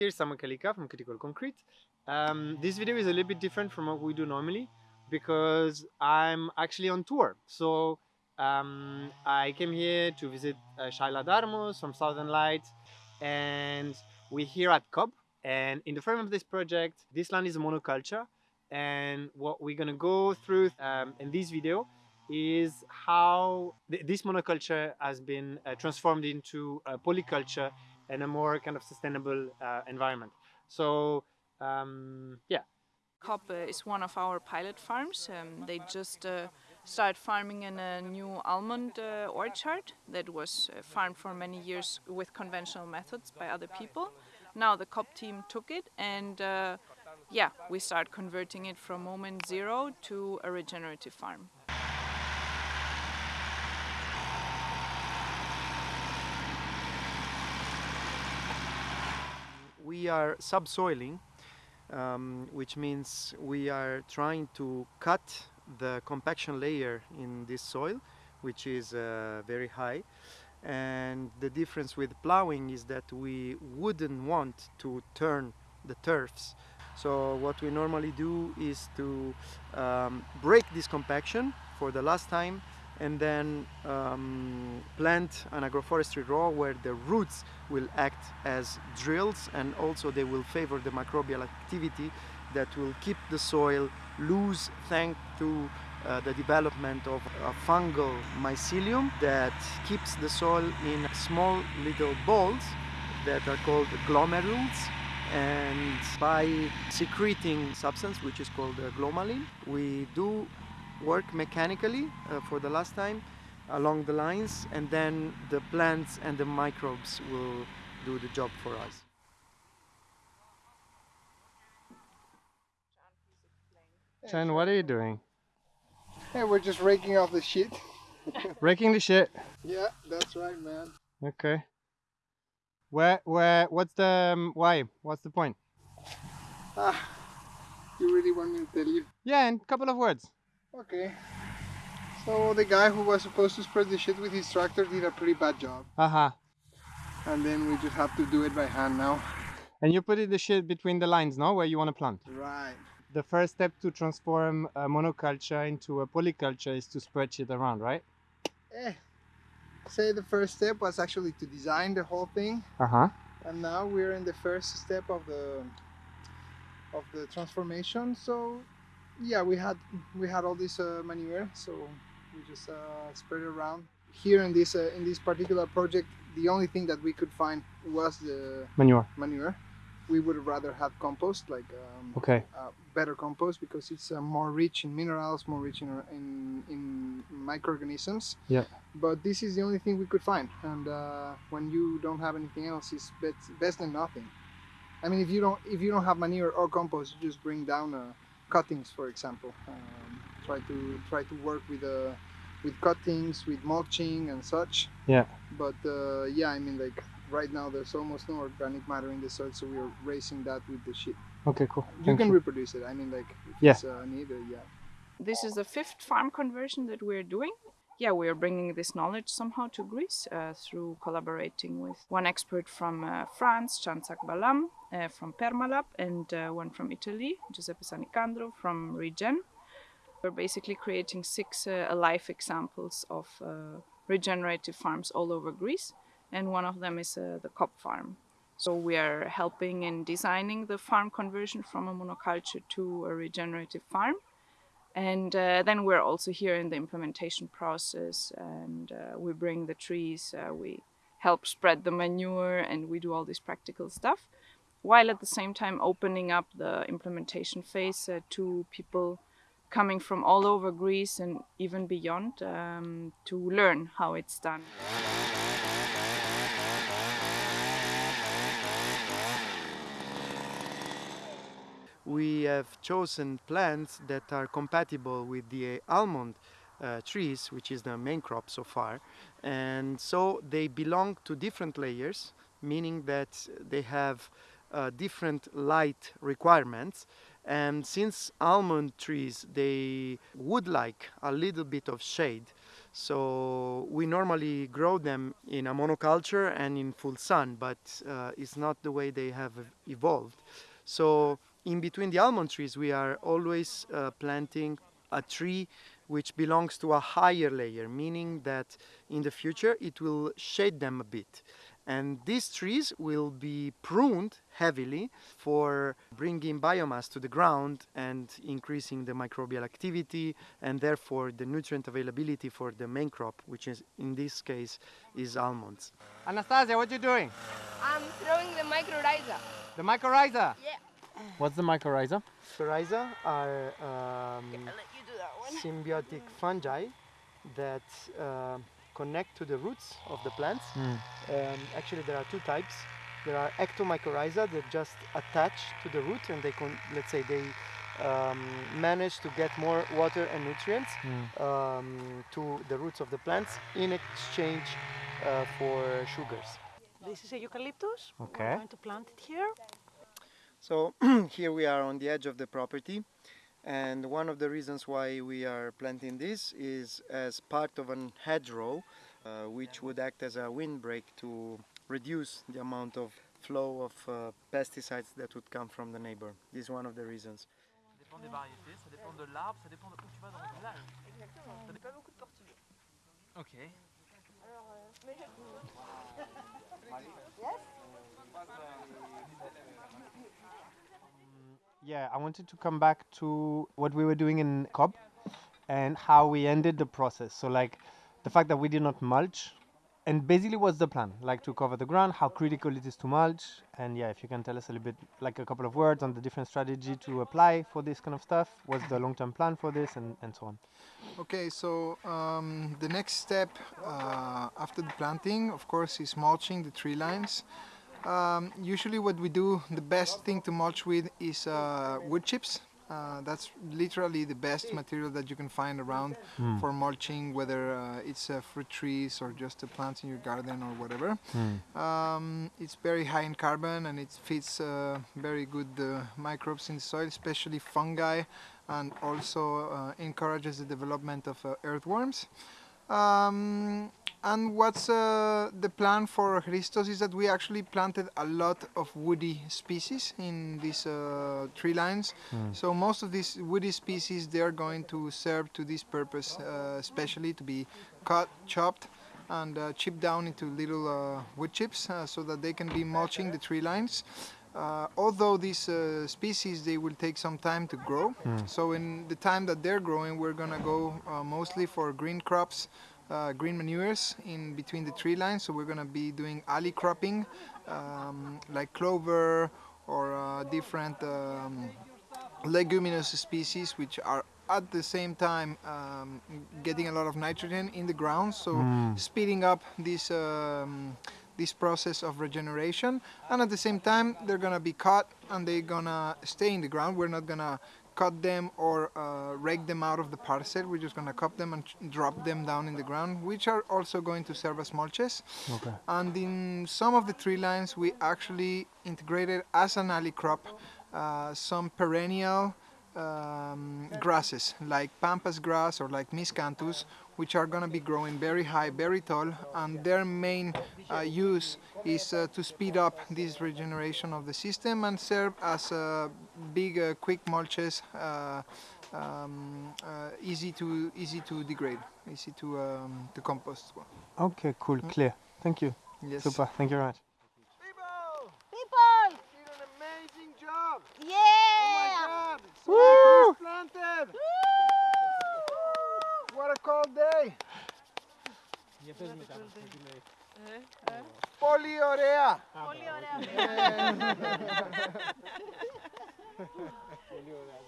Here's Samuel Kalika from Critical Concrete. Um, this video is a little bit different from what we do normally because I'm actually on tour. So um, I came here to visit uh, Shaila Darmos from Southern Lights and we're here at COB and in the frame of this project this land is a monoculture and what we're gonna go through um, in this video is how th this monoculture has been uh, transformed into a polyculture and a more kind of sustainable uh, environment. So um, yeah. Uh, is one of our pilot farms. Um, they just uh, started farming in a new almond uh, orchard that was uh, farmed for many years with conventional methods by other people. Now the COB team took it and uh, yeah, we start converting it from moment zero to a regenerative farm. We are subsoiling, um, which means we are trying to cut the compaction layer in this soil, which is uh, very high. And the difference with plowing is that we wouldn't want to turn the turfs. So what we normally do is to um, break this compaction for the last time and then um, plant an agroforestry row where the roots will act as drills and also they will favor the microbial activity that will keep the soil loose thanks to uh, the development of a fungal mycelium that keeps the soil in small little balls that are called glomerules. And by secreting substance which is called glomalin we do work mechanically uh, for the last time along the lines and then the plants and the microbes will do the job for us. Chen, what are you doing? Hey, we're just raking off the shit. Raking the shit. Yeah, that's right, man. Okay. Where, where, what's the, um, why? What's the point? Ah, you really want me to tell you? Yeah, in a couple of words. Okay. So the guy who was supposed to spread the shit with his tractor did a pretty bad job. Aha. And then we just have to do it by hand now. And you put it the shit between the lines, no? Where you want to plant. Right. The first step to transform a monoculture into a polyculture is to spread it around, right? Eh. Say the first step was actually to design the whole thing. Uh-huh. And now we're in the first step of the of the transformation. So yeah, we had we had all this uh, manure, so we just uh, spread it around. Here in this uh, in this particular project, the only thing that we could find was the Manure. manure. We would rather have compost, like um, Okay. uh, better compost, because it's uh, more rich in minerals, more rich in in, in microorganisms. Yeah. But this is the only thing we could find, and uh, when you don't have anything else, it's best, best than nothing. I mean, if you don't if you don't have manure or compost, you just bring down uh, cuttings, for example. Um, try to try to work with uh, with cuttings, with mulching and such. Yeah. But uh, yeah, I mean, like right now, there's almost no organic matter in the soil, so we are raising that with the shit. Okay, cool. You Thank can you. reproduce it. I mean, like if Yeah. it's uh, needed, yeah. This is the fifth farm conversion that we're doing. Yeah, we are bringing this knowledge somehow to Greece uh, through collaborating with one expert from uh, France, Chansak Balam, uh, from Permalab, and uh, one from Italy, Giuseppe Sanicandro from Regen. We're basically creating six uh, alive examples of uh, regenerative farms all over Greece, and one of them is uh, the COB farm. So we are helping in designing the farm conversion from a monoculture to a regenerative farm. And uh, then we're also here in the implementation process and uh, we bring the trees, uh, we help spread the manure and we do all this practical stuff. While at the same time opening up the implementation phase uh, to people coming from all over Greece and even beyond um, to learn how it's done. we have chosen plants that are compatible with the almond uh, trees, which is the main crop so far. And so they belong to different layers, meaning that they have uh, different light requirements. And since almond trees, they would like a little bit of shade, So we normally grow them in a monoculture and in full sun, but uh, it's not the way they have evolved. So in between the almond trees, we are always uh, planting a tree which belongs to a higher layer, meaning that in the future it will shade them a bit. And these trees will be pruned heavily for bringing biomass to the ground and increasing the microbial activity and therefore the nutrient availability for the main crop, which is in this case is almonds. Anastasia, what are you doing? I'm throwing the mycorrhiza. The mycorrhiza. Yeah. What's the mycorrhiza? Mycorrhiza are um, I'll let you do that one. symbiotic fungi that uh, connect to the roots of the plants. Um, actually, there are two types. There are ectomycorrhiza that just attach to the root and they, con- let's say, they um, manage to get more water and nutrients um, to the roots of the plants in exchange uh, for sugars. This is a eucalyptus. Okay. We're going to plant it here. So here we are on the edge of the property and one of the reasons why we are planting this is as part of an hedgerow uh, which would act as a windbreak to reduce the amount of flow of uh, pesticides that would come from the neighbor. This is one of the reasons. Ça dépend des variétés, ça dépend de l'arbre, ça dépend de où tu vas dans le village. Exactement. Pas beaucoup de portugais. Ok. Yeah, I wanted to come back to what we were doing in Cobb and how we ended the process. So, like the fact that we did not mulch, and basically, what's the plan? Like to cover the ground, how critical it is to mulch, and yeah, if you can tell us a little bit, like a couple of words on the different strategy to apply for this kind of stuff. What's the long-term plan for this, and, and so on. Okay, so um, the next step uh, after the planting, of course, is mulching the tree lines. Um, usually, what we do, the best thing to mulch with is uh, wood chips. Uh, that's literally the best material that you can find around for mulching, whether uh, it's uh, fruit trees or just plants in your garden or whatever. Um, it's very high in carbon and it feeds uh, very good uh, microbes in the soil, especially fungi, and also uh, encourages the development of uh, earthworms. Um, and what's uh, the plan for Christos is that we actually planted a lot of woody species in these uh, tree lines. So most of these woody species they are going to serve to this purpose, uh, especially to be cut, chopped, and uh, chipped down into little uh, wood chips, uh, so that they can be mulching the tree lines. Uh, although these uh, species they will take some time to grow, so in the time that they're growing, we're gonna go uh, mostly for green crops, uh, green manures in between the tree lines. So we're gonna be doing alley cropping, um, like clover or uh, different um, leguminous species, which are at the same time um, getting a lot of nitrogen in the ground, so speeding up this um, this process of regeneration. And at the same time, they're gonna be cut and they're gonna stay in the ground. We're not gonna cut them or uh, rake them out of the parcel. We're just gonna cut them and drop them down in the ground, which are also going to serve as mulches. Okay. And in some of the tree lines, we actually integrated as an alley crop uh, some perennial um, grasses like pampas grass or like miscanthus, which are going to be growing very high, very tall, and their main uh, use is uh, to speed up this regeneration of the system and serve as uh, big, uh, quick mulches, uh, um, uh, easy to easy to degrade, easy to um, to compost. as. Okay, cool, clear. Thank you. Yes. Super. Thank you very much. People! People! You did an amazing job! Yeah! Oh my God! So planted! Ε, ε, ε. Πολύ ωραία! Πολύ ωραία. Πολύ ωραία,